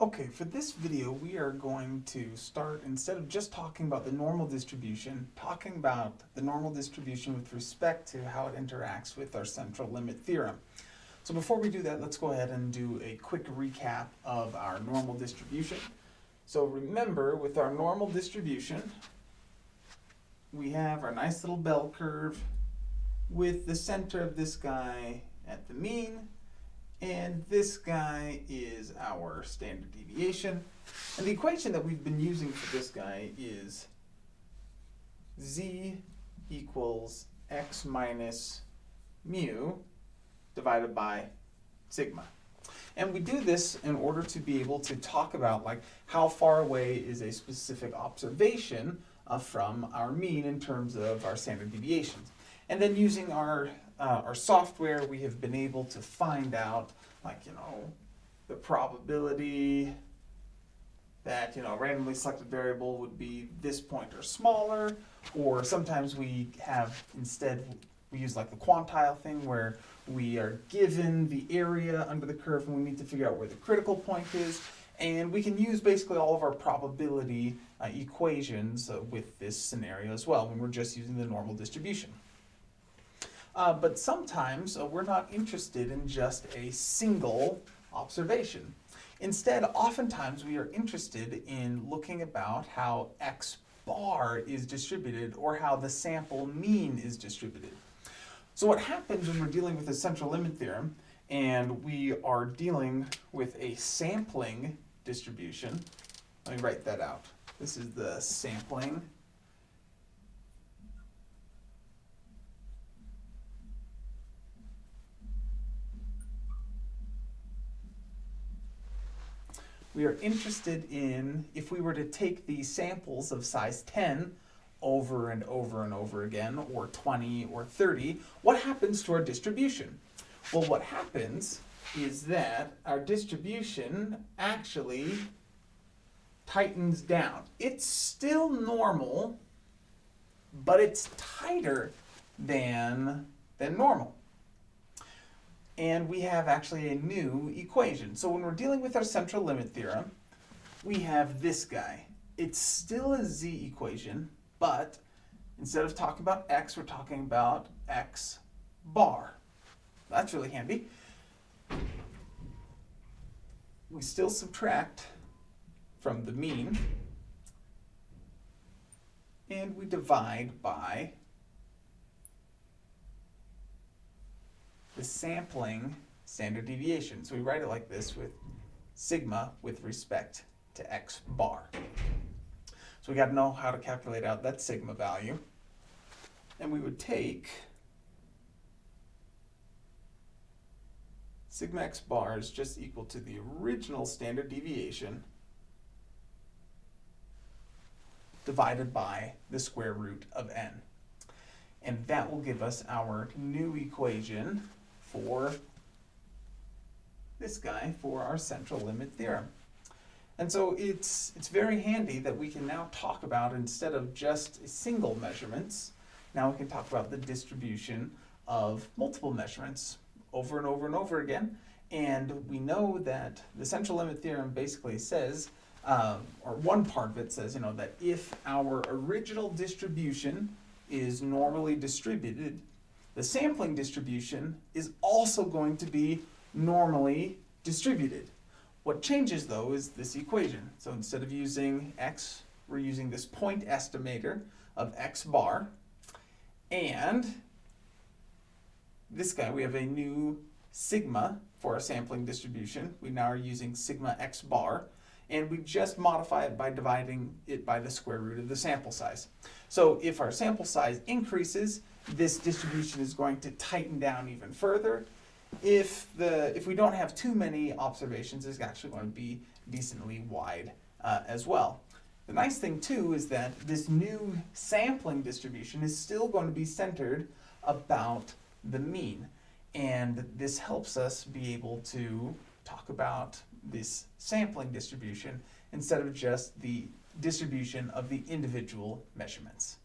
Okay, for this video, we are going to start, instead of just talking about the normal distribution, talking about the normal distribution with respect to how it interacts with our central limit theorem. So before we do that, let's go ahead and do a quick recap of our normal distribution. So remember, with our normal distribution, we have our nice little bell curve with the center of this guy at the mean, and this guy is our standard deviation. And the equation that we've been using for this guy is z equals x minus mu divided by sigma. And we do this in order to be able to talk about like how far away is a specific observation uh, from our mean in terms of our standard deviations. And then using our uh, our software, we have been able to find out, like, you know, the probability that, you know, a randomly selected variable would be this point or smaller, or sometimes we have, instead, we use like the quantile thing where we are given the area under the curve and we need to figure out where the critical point is, and we can use basically all of our probability uh, equations uh, with this scenario as well when we're just using the normal distribution. Uh, but sometimes uh, we're not interested in just a single observation. Instead, oftentimes we are interested in looking about how x bar is distributed or how the sample mean is distributed. So what happens when we're dealing with the central limit theorem and we are dealing with a sampling distribution, let me write that out. This is the sampling we are interested in if we were to take these samples of size 10 over and over and over again, or 20 or 30, what happens to our distribution? Well, what happens is that our distribution actually tightens down. It's still normal, but it's tighter than, than normal and we have actually a new equation. So when we're dealing with our central limit theorem, we have this guy. It's still a z equation, but instead of talking about x, we're talking about x bar. That's really handy. We still subtract from the mean, and we divide by the sampling standard deviation. So we write it like this with sigma with respect to x bar. So we got to know how to calculate out that sigma value. And we would take sigma x bar is just equal to the original standard deviation divided by the square root of n. And that will give us our new equation for this guy for our central limit theorem. And so it's, it's very handy that we can now talk about, instead of just single measurements, now we can talk about the distribution of multiple measurements over and over and over again. And we know that the central limit theorem basically says, um, or one part of it says, you know, that if our original distribution is normally distributed, the sampling distribution is also going to be normally distributed. What changes though is this equation. So instead of using x, we're using this point estimator of x bar. And this guy, we have a new sigma for our sampling distribution. We now are using sigma x bar and we just modify it by dividing it by the square root of the sample size. So if our sample size increases, this distribution is going to tighten down even further. If, the, if we don't have too many observations, it's actually going to be decently wide uh, as well. The nice thing too is that this new sampling distribution is still going to be centered about the mean. And this helps us be able to talk about this sampling distribution instead of just the distribution of the individual measurements.